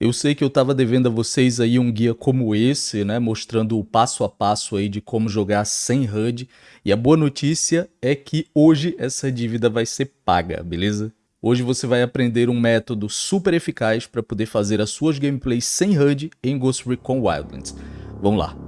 Eu sei que eu estava devendo a vocês aí um guia como esse, né, mostrando o passo a passo aí de como jogar sem HUD, e a boa notícia é que hoje essa dívida vai ser paga, beleza? Hoje você vai aprender um método super eficaz para poder fazer as suas gameplays sem HUD em Ghost Recon Wildlands. Vamos lá!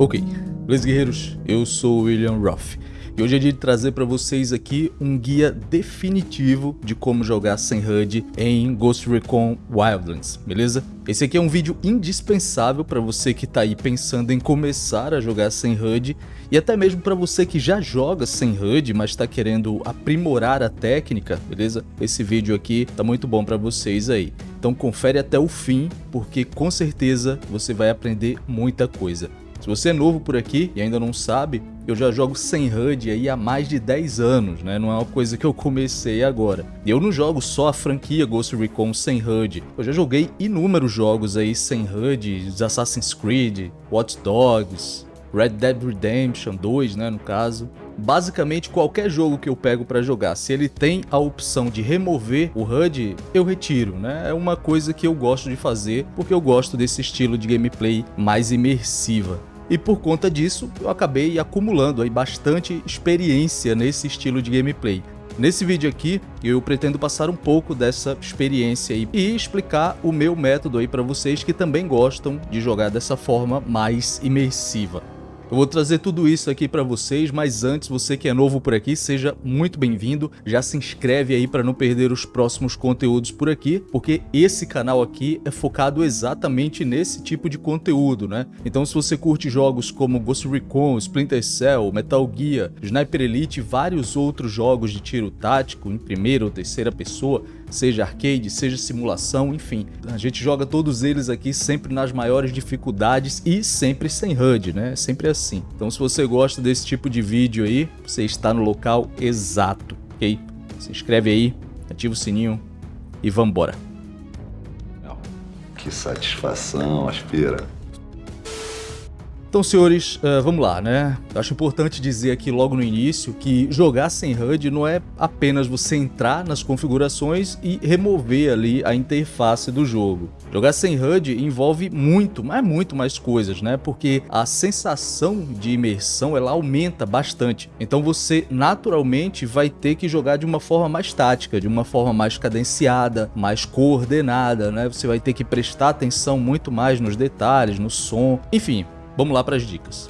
Ok, beleza guerreiros? Eu sou William Ruff e hoje é dia de trazer para vocês aqui um guia definitivo de como jogar sem HUD em Ghost Recon Wildlands, beleza? Esse aqui é um vídeo indispensável para você que está aí pensando em começar a jogar sem HUD e até mesmo para você que já joga sem HUD, mas está querendo aprimorar a técnica, beleza? Esse vídeo aqui tá muito bom para vocês aí. Então confere até o fim, porque com certeza você vai aprender muita coisa. Se você é novo por aqui e ainda não sabe, eu já jogo sem HUD aí há mais de 10 anos, né? Não é uma coisa que eu comecei agora. Eu não jogo só a franquia Ghost Recon sem HUD. Eu já joguei inúmeros jogos aí sem HUD, Assassin's Creed, Watch Dogs, Red Dead Redemption 2, né, no caso. Basicamente qualquer jogo que eu pego para jogar, se ele tem a opção de remover o HUD, eu retiro, né? É uma coisa que eu gosto de fazer, porque eu gosto desse estilo de gameplay mais imersiva. E por conta disso, eu acabei acumulando aí bastante experiência nesse estilo de gameplay. Nesse vídeo aqui, eu pretendo passar um pouco dessa experiência aí e explicar o meu método aí para vocês que também gostam de jogar dessa forma mais imersiva. Eu vou trazer tudo isso aqui para vocês, mas antes, você que é novo por aqui, seja muito bem-vindo. Já se inscreve aí para não perder os próximos conteúdos por aqui, porque esse canal aqui é focado exatamente nesse tipo de conteúdo, né? Então se você curte jogos como Ghost Recon, Splinter Cell, Metal Gear, Sniper Elite e vários outros jogos de tiro tático em primeira ou terceira pessoa, seja arcade, seja simulação, enfim. A gente joga todos eles aqui sempre nas maiores dificuldades e sempre sem HUD, né? Sempre. Então se você gosta desse tipo de vídeo aí, você está no local exato, ok? Se inscreve aí, ativa o sininho e vambora. Que satisfação, aspira. Então, senhores, uh, vamos lá, né? Acho importante dizer aqui logo no início que jogar sem HUD não é apenas você entrar nas configurações e remover ali a interface do jogo. Jogar sem HUD envolve muito, mas muito mais coisas, né? Porque a sensação de imersão ela aumenta bastante. Então você naturalmente vai ter que jogar de uma forma mais tática, de uma forma mais cadenciada, mais coordenada, né? Você vai ter que prestar atenção muito mais nos detalhes, no som, enfim, Vamos lá para as dicas.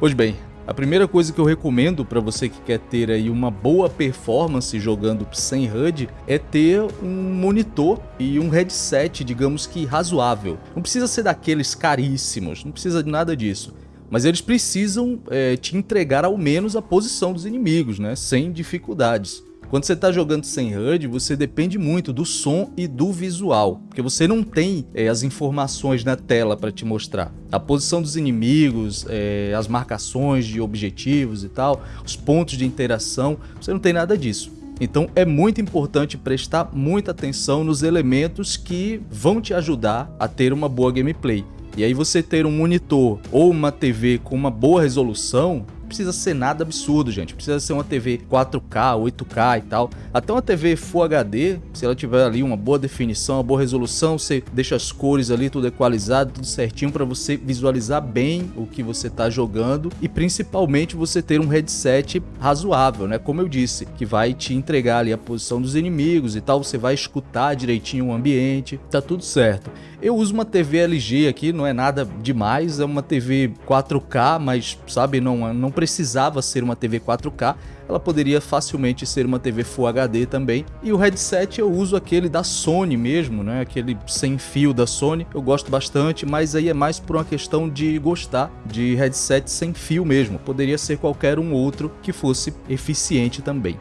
Pois bem, a primeira coisa que eu recomendo para você que quer ter aí uma boa performance jogando sem HUD é ter um monitor e um headset, digamos que razoável. Não precisa ser daqueles caríssimos, não precisa de nada disso. Mas eles precisam é, te entregar ao menos a posição dos inimigos, né? sem dificuldades. Quando você está jogando sem HUD, você depende muito do som e do visual, porque você não tem é, as informações na tela para te mostrar. A posição dos inimigos, é, as marcações de objetivos e tal, os pontos de interação, você não tem nada disso. Então é muito importante prestar muita atenção nos elementos que vão te ajudar a ter uma boa gameplay. E aí você ter um monitor ou uma TV com uma boa resolução precisa ser nada absurdo, gente. Precisa ser uma TV 4K, 8K e tal. Até uma TV Full HD, se ela tiver ali uma boa definição, uma boa resolução, você deixa as cores ali tudo equalizado, tudo certinho para você visualizar bem o que você está jogando e principalmente você ter um headset razoável, né? Como eu disse, que vai te entregar ali a posição dos inimigos e tal, você vai escutar direitinho o ambiente, tá tudo certo. Eu uso uma TV LG aqui, não é nada demais, é uma TV 4K, mas sabe, não, não precisava ser uma TV 4K, ela poderia facilmente ser uma TV Full HD também. E o headset eu uso aquele da Sony mesmo, né? Aquele sem fio da Sony. Eu gosto bastante, mas aí é mais por uma questão de gostar de headset sem fio mesmo. Poderia ser qualquer um outro que fosse eficiente também.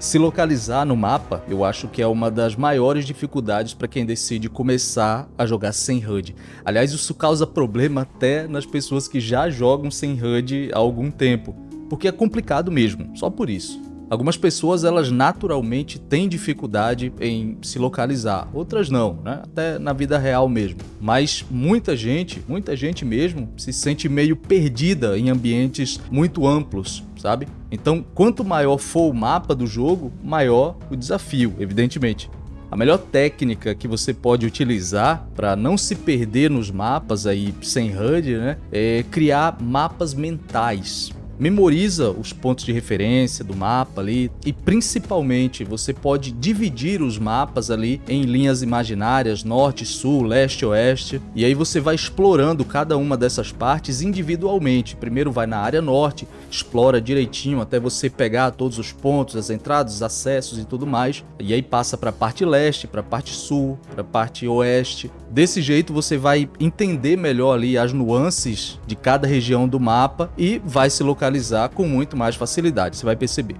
Se localizar no mapa, eu acho que é uma das maiores dificuldades para quem decide começar a jogar sem HUD. Aliás, isso causa problema até nas pessoas que já jogam sem HUD há algum tempo. porque é complicado mesmo, só por isso. Algumas pessoas elas naturalmente têm dificuldade em se localizar, outras não, né? Até na vida real mesmo. Mas muita gente, muita gente mesmo, se sente meio perdida em ambientes muito amplos, sabe? Então, quanto maior for o mapa do jogo, maior o desafio, evidentemente. A melhor técnica que você pode utilizar para não se perder nos mapas aí sem HUD, né, é criar mapas mentais memoriza os pontos de referência do mapa ali e principalmente você pode dividir os mapas ali em linhas imaginárias, norte, sul, leste, oeste, e aí você vai explorando cada uma dessas partes individualmente. Primeiro vai na área norte, explora direitinho até você pegar todos os pontos, as entradas, os acessos e tudo mais, e aí passa para a parte leste, para a parte sul, para a parte oeste. Desse jeito você vai entender melhor ali as nuances de cada região do mapa e vai se localizar com muito mais facilidade, você vai perceber.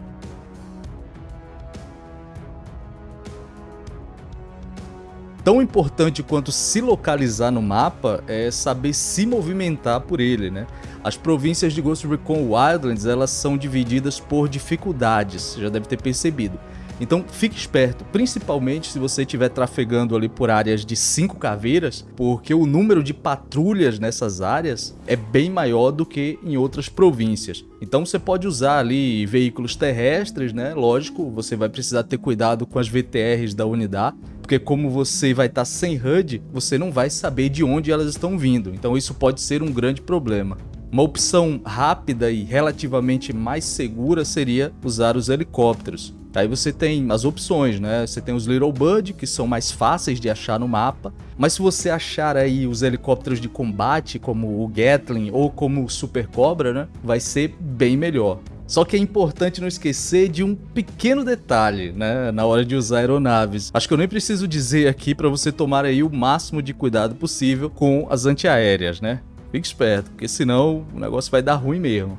Tão importante quanto se localizar no mapa é saber se movimentar por ele, né? As províncias de Ghost Recon Wildlands elas são divididas por dificuldades, já deve ter percebido. Então fique esperto, principalmente se você estiver trafegando ali por áreas de 5 caveiras, porque o número de patrulhas nessas áreas é bem maior do que em outras províncias. Então você pode usar ali veículos terrestres, né? Lógico, você vai precisar ter cuidado com as VTRs da unidade, porque como você vai estar sem HUD, você não vai saber de onde elas estão vindo. Então isso pode ser um grande problema. Uma opção rápida e relativamente mais segura seria usar os helicópteros. Aí você tem as opções, né? Você tem os Little Bird, que são mais fáceis de achar no mapa, mas se você achar aí os helicópteros de combate, como o Gatling ou como o Super Cobra, né? Vai ser bem melhor. Só que é importante não esquecer de um pequeno detalhe, né, na hora de usar aeronaves. Acho que eu nem preciso dizer aqui para você tomar aí o máximo de cuidado possível com as antiaéreas, né? Fique esperto, porque senão o negócio vai dar ruim mesmo.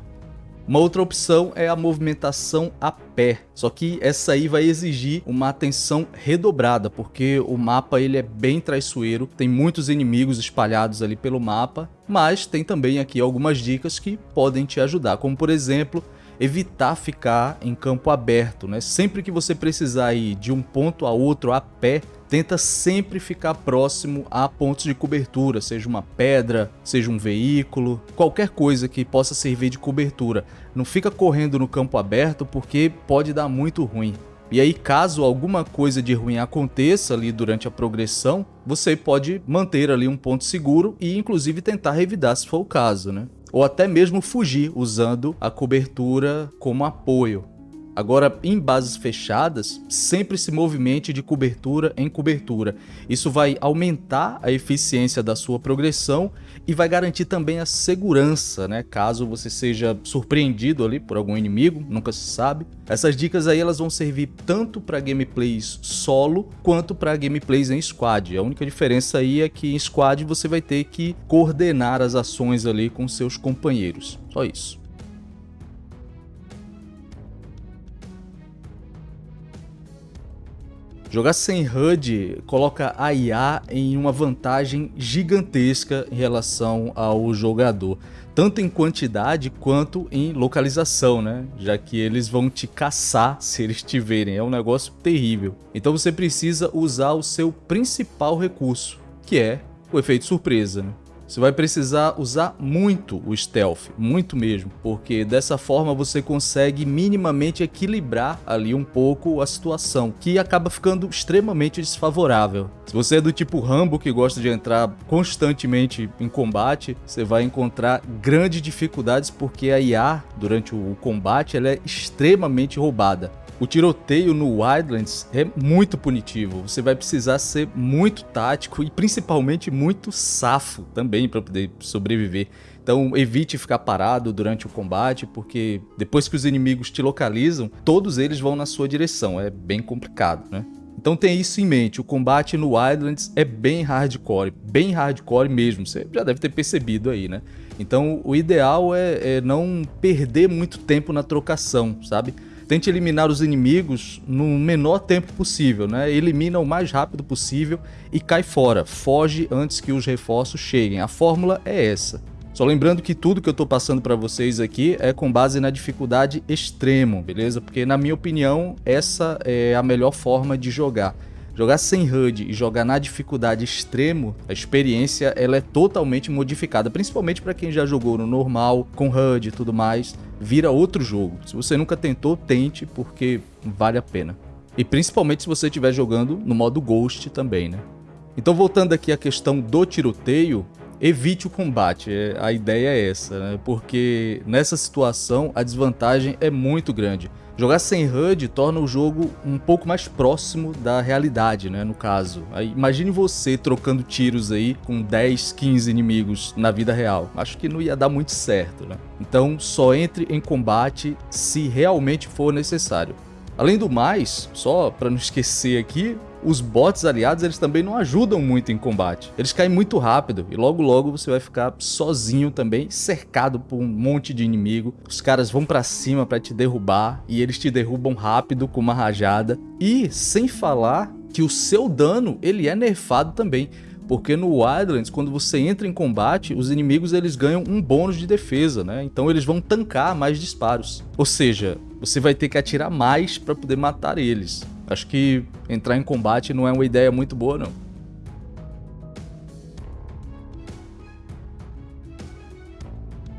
Uma outra opção é a movimentação a pé, só que essa aí vai exigir uma atenção redobrada, porque o mapa ele é bem traiçoeiro, tem muitos inimigos espalhados ali pelo mapa, mas tem também aqui algumas dicas que podem te ajudar, como por exemplo, evitar ficar em campo aberto, né? Sempre que você precisar ir de um ponto a outro a pé, tenta sempre ficar próximo a pontos de cobertura, seja uma pedra, seja um veículo, qualquer coisa que possa servir de cobertura. Não fica correndo no campo aberto porque pode dar muito ruim. E aí, caso alguma coisa de ruim aconteça ali durante a progressão, você pode manter ali um ponto seguro e inclusive tentar revidar se for o caso, né? ou até mesmo fugir usando a cobertura como apoio. Agora, em bases fechadas, sempre se movimente de cobertura em cobertura. Isso vai aumentar a eficiência da sua progressão e vai garantir também a segurança, né? Caso você seja surpreendido ali por algum inimigo, nunca se sabe. Essas dicas aí elas vão servir tanto para gameplays solo quanto para gameplays em squad. A única diferença aí é que em squad você vai ter que coordenar as ações ali com seus companheiros. Só isso. Jogar sem HUD coloca a IA em uma vantagem gigantesca em relação ao jogador, tanto em quantidade quanto em localização, né? Já que eles vão te caçar se eles te verem, é um negócio terrível. Então você precisa usar o seu principal recurso, que é o efeito surpresa. Né? Você vai precisar usar muito o stealth, muito mesmo, porque dessa forma você consegue minimamente equilibrar ali um pouco a situação, que acaba ficando extremamente desfavorável. Se você é do tipo Rambo que gosta de entrar constantemente em combate, você vai encontrar grandes dificuldades porque a IA durante o combate ela é extremamente roubada. O tiroteio no Wildlands é muito punitivo, você vai precisar ser muito tático e principalmente muito safo também para poder sobreviver. Então evite ficar parado durante o combate, porque depois que os inimigos te localizam, todos eles vão na sua direção, é bem complicado, né? Então tem isso em mente, o combate no Wildlands é bem hardcore, bem hardcore mesmo, você já deve ter percebido aí, né? Então o ideal é, é não perder muito tempo na trocação, sabe? Tente eliminar os inimigos no menor tempo possível, né? Elimina o mais rápido possível e cai fora. Foge antes que os reforços cheguem. A fórmula é essa. Só lembrando que tudo que eu tô passando para vocês aqui é com base na dificuldade extremo, beleza? Porque na minha opinião, essa é a melhor forma de jogar. Jogar sem HUD e jogar na dificuldade extremo, a experiência ela é totalmente modificada, principalmente para quem já jogou no normal, com HUD e tudo mais, vira outro jogo. Se você nunca tentou, tente, porque vale a pena. E principalmente se você estiver jogando no modo Ghost também, né? Então voltando aqui à questão do tiroteio, evite o combate. É, a ideia é essa, né? porque nessa situação a desvantagem é muito grande. Jogar sem HUD torna o jogo um pouco mais próximo da realidade, né, no caso. Aí, imagine você trocando tiros aí com 10, 15 inimigos na vida real. Acho que não ia dar muito certo, né? Então só entre em combate se realmente for necessário. Além do mais, só para não esquecer aqui, os bots aliados eles também não ajudam muito em combate. Eles caem muito rápido e logo logo você vai ficar sozinho também, cercado por um monte de inimigo. Os caras vão para cima para te derrubar e eles te derrubam rápido com uma rajada. E sem falar que o seu dano ele é nerfado também porque no Wildlands, quando você entra em combate, os inimigos eles ganham um bônus de defesa, né? Então eles vão tancar mais disparos. Ou seja, você vai ter que atirar mais para poder matar eles. Acho que entrar em combate não é uma ideia muito boa, não.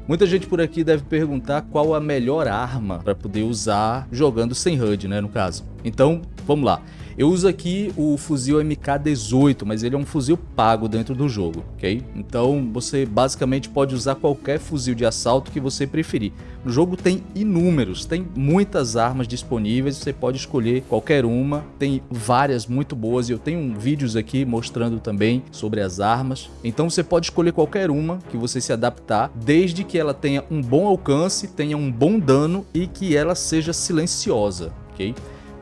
Muita gente por aqui deve perguntar qual a melhor arma para poder usar jogando sem HUD, né, no caso. Então, vamos lá. Eu uso aqui o fuzil MK18, mas ele é um fuzil pago dentro do jogo, ok? Então você basicamente pode usar qualquer fuzil de assalto que você preferir. No jogo tem inúmeros, tem muitas armas disponíveis, você pode escolher qualquer uma, tem várias muito boas e eu tenho vídeos aqui mostrando também sobre as armas. Então você pode escolher qualquer uma que você se adaptar, desde que ela tenha um bom alcance, tenha um bom dano e que ela seja silenciosa, ok?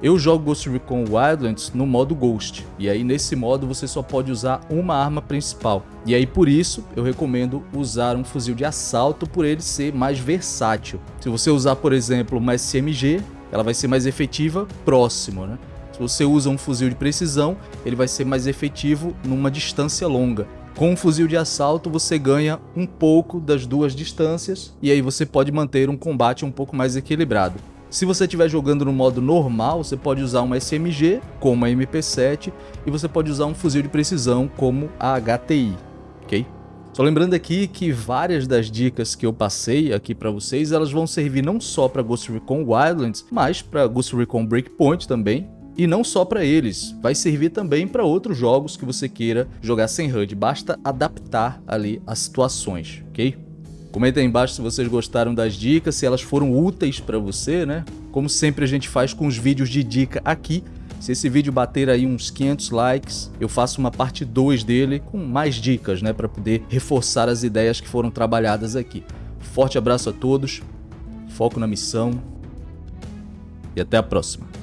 Eu jogo Ghost Recon Wildlands no modo Ghost, e aí nesse modo você só pode usar uma arma principal. E aí por isso eu recomendo usar um fuzil de assalto por ele ser mais versátil. Se você usar por exemplo uma SMG, ela vai ser mais efetiva próximo, né? Se você usa um fuzil de precisão, ele vai ser mais efetivo numa distância longa. Com um fuzil de assalto você ganha um pouco das duas distâncias e aí você pode manter um combate um pouco mais equilibrado. Se você estiver jogando no modo normal, você pode usar uma SMG, como a MP7, e você pode usar um fuzil de precisão, como a HTI, ok? Só lembrando aqui que várias das dicas que eu passei aqui para vocês, elas vão servir não só para Ghost Recon Wildlands, mas para Ghost Recon Breakpoint também, e não só para eles, vai servir também para outros jogos que você queira jogar sem HUD, basta adaptar ali as situações, ok? Comenta aí embaixo se vocês gostaram das dicas, se elas foram úteis para você, né? Como sempre a gente faz com os vídeos de dica aqui. Se esse vídeo bater aí uns 500 likes, eu faço uma parte 2 dele com mais dicas, né? Para poder reforçar as ideias que foram trabalhadas aqui. Forte abraço a todos, foco na missão e até a próxima.